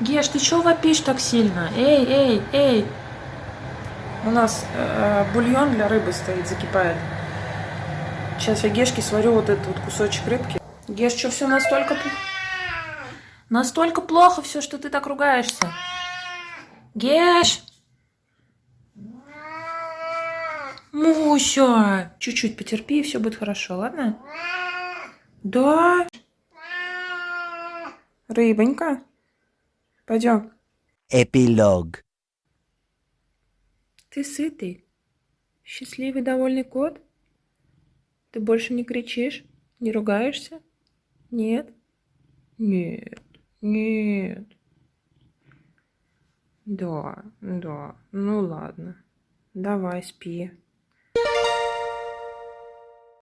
Геш, ты чё вопишь так сильно? Эй, эй, эй! У нас э, бульон для рыбы стоит, закипает. Сейчас я Гешке сварю вот этот вот кусочек рыбки. Геш, что все настолько? Настолько плохо все, что ты так ругаешься. Геш! Муся! Чуть-чуть потерпи, и все будет хорошо, ладно? Да? Рыбонька? Пойдем. Эпилог. Ты сытый? Счастливый, довольный кот? Ты больше не кричишь? Не ругаешься? Нет? Нет, нет. Да, да, ну ладно. Давай, спи.